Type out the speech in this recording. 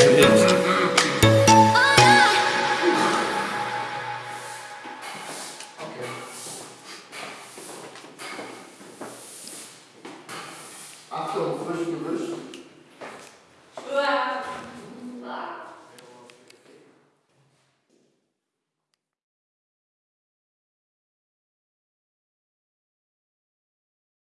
After the first verse.